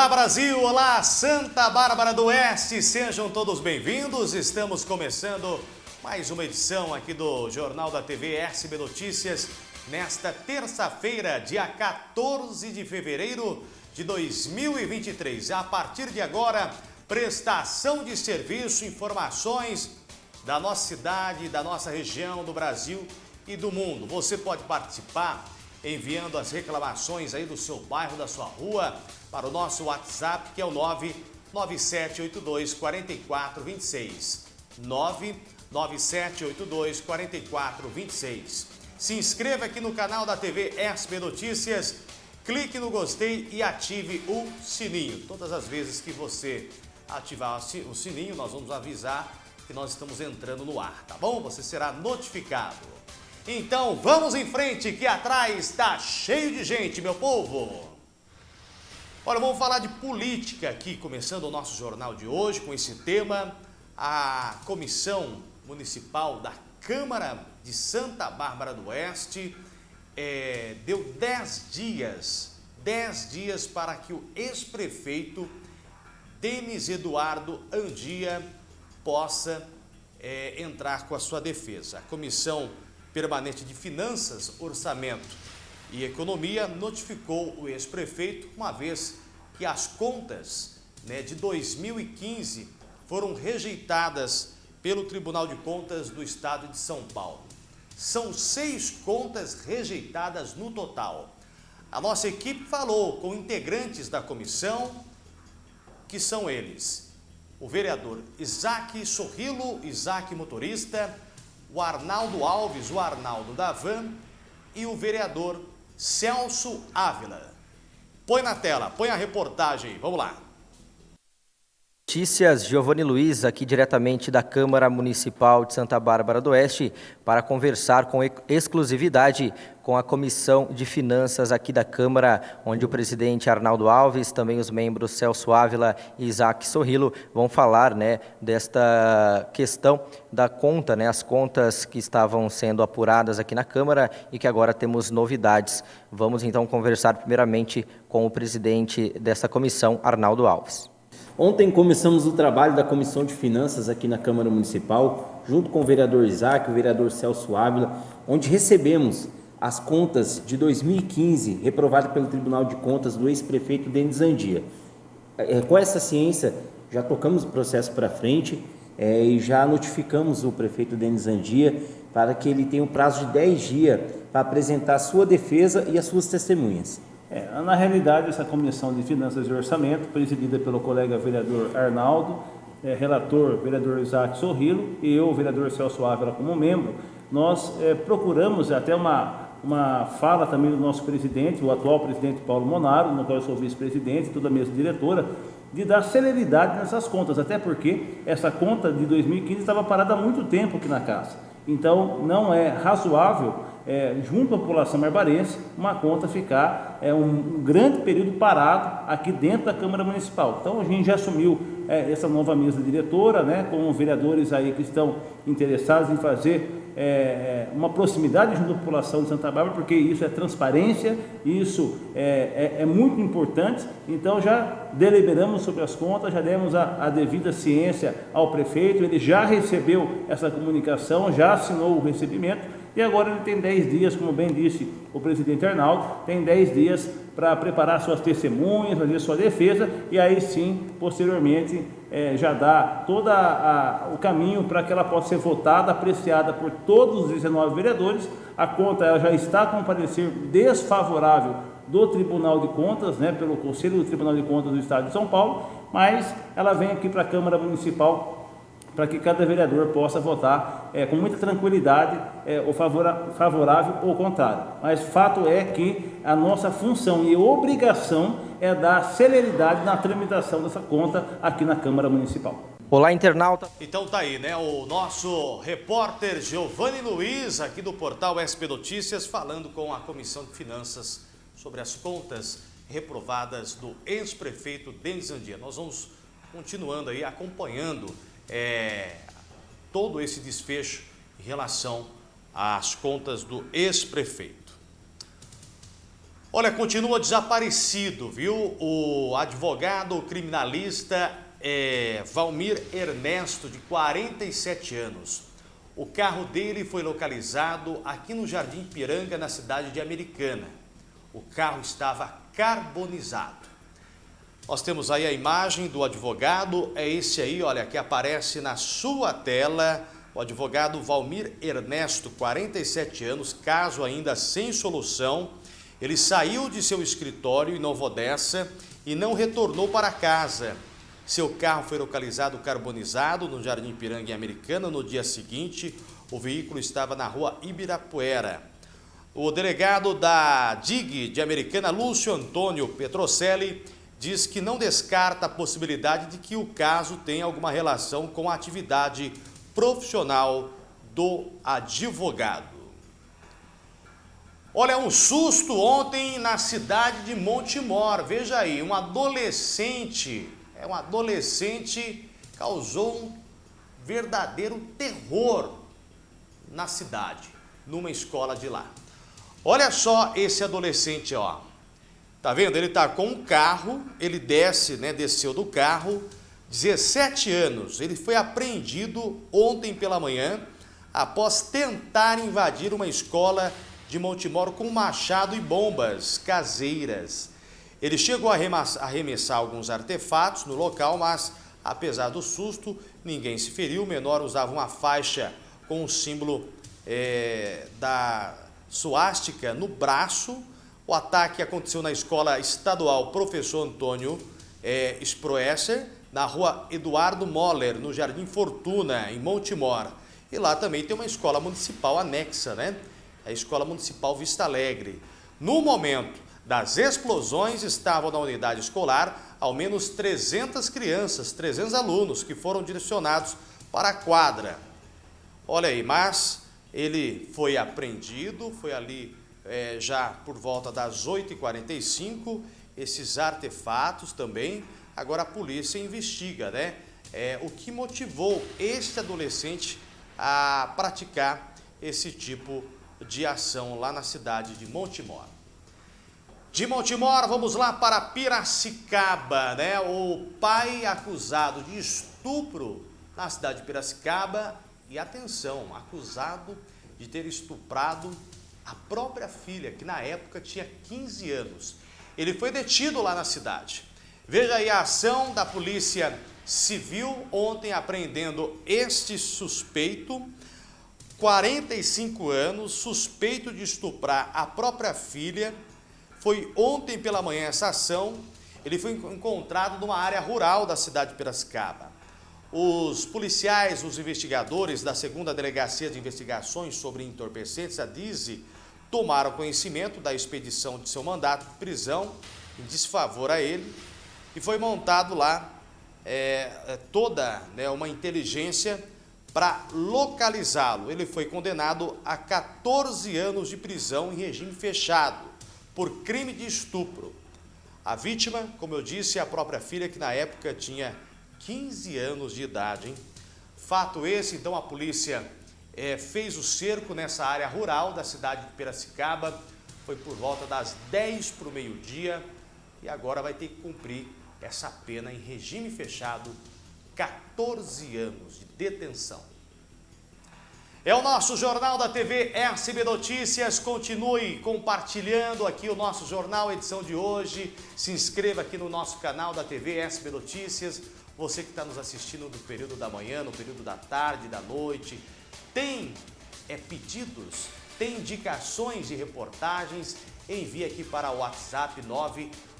Olá Brasil, olá Santa Bárbara do Oeste, sejam todos bem-vindos. Estamos começando mais uma edição aqui do Jornal da TV SB Notícias nesta terça-feira, dia 14 de fevereiro de 2023. A partir de agora, prestação de serviço, informações da nossa cidade, da nossa região, do Brasil e do mundo. Você pode participar enviando as reclamações aí do seu bairro, da sua rua, para o nosso WhatsApp, que é o 99782 4426. 99782 4426. Se inscreva aqui no canal da TV SB Notícias, clique no gostei e ative o sininho. Todas as vezes que você ativar o sininho, nós vamos avisar que nós estamos entrando no ar, tá bom? Você será notificado. Então vamos em frente que atrás está cheio de gente, meu povo. Olha, vamos falar de política aqui, começando o nosso jornal de hoje com esse tema. A Comissão Municipal da Câmara de Santa Bárbara do Oeste é, deu 10 dias, 10 dias para que o ex-prefeito Denis Eduardo Andia possa é, entrar com a sua defesa. A Comissão Permanente de Finanças, Orçamento e Economia notificou o ex-prefeito, uma vez que as contas né, de 2015 foram rejeitadas pelo Tribunal de Contas do Estado de São Paulo. São seis contas rejeitadas no total. A nossa equipe falou com integrantes da comissão, que são eles, o vereador Isaac Sorrilo, Isaac Motorista, o Arnaldo Alves, o Arnaldo Davan e o vereador Celso Ávila. Põe na tela, põe a reportagem, vamos lá. Notícias, Giovanni Luiz, aqui diretamente da Câmara Municipal de Santa Bárbara do Oeste, para conversar com exclusividade com a Comissão de Finanças aqui da Câmara, onde o presidente Arnaldo Alves, também os membros Celso Ávila e Isaac Sorrilo vão falar né, desta questão da conta, né, as contas que estavam sendo apuradas aqui na Câmara e que agora temos novidades. Vamos então conversar primeiramente com o presidente dessa comissão, Arnaldo Alves. Ontem começamos o trabalho da Comissão de Finanças aqui na Câmara Municipal, junto com o vereador Isaac, o vereador Celso Ávila, onde recebemos as contas de 2015 reprovadas pelo Tribunal de Contas do ex-prefeito Denis Andia. É, com essa ciência, já tocamos o processo para frente é, e já notificamos o prefeito Denis Andia para que ele tenha um prazo de 10 dias para apresentar sua defesa e as suas testemunhas. É, na realidade, essa Comissão de Finanças e Orçamento, presidida pelo colega vereador Arnaldo, é, relator vereador Isaac Sorrilo e eu, vereador Celso Ávila, como membro, nós é, procuramos até uma, uma fala também do nosso presidente, o atual presidente Paulo Monaro, no qual eu sou vice-presidente, toda a mesa diretora, de dar celeridade nessas contas, até porque essa conta de 2015 estava parada há muito tempo aqui na casa. Então, não é razoável é, junto à população marbarense, uma conta ficar é, um, um, grande período parado aqui dentro da Câmara Municipal. Então a gente já assumiu é, essa nova mesa diretora, né, com vereadores aí que estão interessados em fazer é, é, uma proximidade junto à população de Santa Bárbara, porque isso é transparência, isso é, é, é muito importante. Então já deliberamos sobre as contas, já demos a, a, devida ciência ao prefeito, ele já recebeu essa comunicação, já assinou o recebimento e agora ele tem 10 dias, como bem disse o presidente Arnaldo, tem 10 dias para preparar suas testemunhas, fazer sua defesa e aí sim, posteriormente, é, já dá todo o caminho para que ela possa ser votada, apreciada por todos os 19 vereadores. A conta ela já está com parecer desfavorável do Tribunal de Contas, né, pelo Conselho do Tribunal de Contas do Estado de São Paulo, mas ela vem aqui para a Câmara Municipal para que cada vereador possa votar é, com muita tranquilidade, é, ou favorável ou contrário. Mas fato é que a nossa função e obrigação é dar celeridade na tramitação dessa conta aqui na Câmara Municipal. Olá, internauta. Então tá aí, né? O nosso repórter Giovanni Luiz, aqui do portal SP Notícias, falando com a Comissão de Finanças sobre as contas reprovadas do ex-prefeito Denis Andia. Nós vamos continuando aí, acompanhando é, todo esse desfecho em relação às contas do ex-prefeito. Olha, continua desaparecido, viu? O advogado criminalista é, Valmir Ernesto, de 47 anos. O carro dele foi localizado aqui no Jardim Piranga, na cidade de Americana. O carro estava carbonizado. Nós temos aí a imagem do advogado, é esse aí, olha, que aparece na sua tela. O advogado Valmir Ernesto, 47 anos, caso ainda sem solução, ele saiu de seu escritório em Nova Odessa e não retornou para casa. Seu carro foi localizado carbonizado no Jardim Piranga em Americana no dia seguinte. O veículo estava na rua Ibirapuera. O delegado da DIG de Americana, Lúcio Antônio Petrocelli, diz que não descarta a possibilidade de que o caso tenha alguma relação com a atividade profissional do advogado. Olha, um susto ontem na cidade de Montemor. Veja aí, um adolescente, é um adolescente causou um verdadeiro terror na cidade, numa escola de lá. Olha só esse adolescente, ó. Tá vendo? Ele tá com um carro, ele desce, né, desceu do carro, 17 anos. Ele foi apreendido ontem pela manhã após tentar invadir uma escola de Montemoro com machado e bombas caseiras. Ele chegou a arremessar alguns artefatos no local, mas, apesar do susto, ninguém se feriu. O menor usava uma faixa com o símbolo é, da suástica no braço. O ataque aconteceu na escola estadual Professor Antônio é, Sproesser, na rua Eduardo Moller, no Jardim Fortuna, em Montemor. E lá também tem uma escola municipal anexa, né? a Escola Municipal Vista Alegre. No momento das explosões, estavam na unidade escolar ao menos 300 crianças, 300 alunos que foram direcionados para a quadra. Olha aí, mas ele foi apreendido, foi ali é, já por volta das 8h45, esses artefatos também. Agora a polícia investiga, né? É, o que motivou este adolescente a praticar esse tipo de ação lá na cidade de Montemor. De Montemor, vamos lá para Piracicaba, né? O pai acusado de estupro na cidade de Piracicaba e atenção, acusado de ter estuprado a própria filha, que na época tinha 15 anos. Ele foi detido lá na cidade. Veja aí a ação da polícia civil ontem apreendendo este suspeito 45 anos, suspeito de estuprar a própria filha. Foi ontem pela manhã essa ação. Ele foi encontrado numa área rural da cidade de Piracicaba. Os policiais, os investigadores da segunda Delegacia de Investigações sobre Entorpecentes, a DIZI, tomaram conhecimento da expedição de seu mandato de prisão em desfavor a ele e foi montado lá é, toda né, uma inteligência para localizá-lo. Ele foi condenado a 14 anos de prisão em regime fechado por crime de estupro. A vítima, como eu disse, é a própria filha que na época tinha 15 anos de idade. Hein? Fato esse, então a polícia é, fez o cerco nessa área rural da cidade de Piracicaba. Foi por volta das 10 para o meio-dia e agora vai ter que cumprir essa pena em regime fechado 14 anos de detenção. É o nosso Jornal da TV SB Notícias. Continue compartilhando aqui o nosso jornal, edição de hoje. Se inscreva aqui no nosso canal da TV SB Notícias. Você que está nos assistindo no período da manhã, no período da tarde, da noite, tem é, pedidos, tem indicações de reportagens, envie aqui para o WhatsApp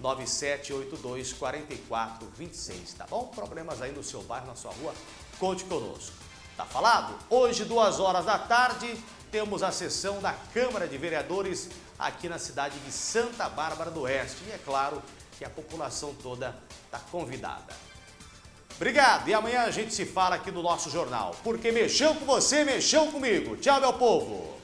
997824426, tá bom? Problemas aí no seu bairro, na sua rua, conte conosco. Tá falado? Hoje, duas horas da tarde, temos a sessão da Câmara de Vereadores aqui na cidade de Santa Bárbara do Oeste. E é claro que a população toda está convidada. Obrigado e amanhã a gente se fala aqui no nosso jornal. Porque mexeu com você, mexeu comigo. Tchau, meu povo!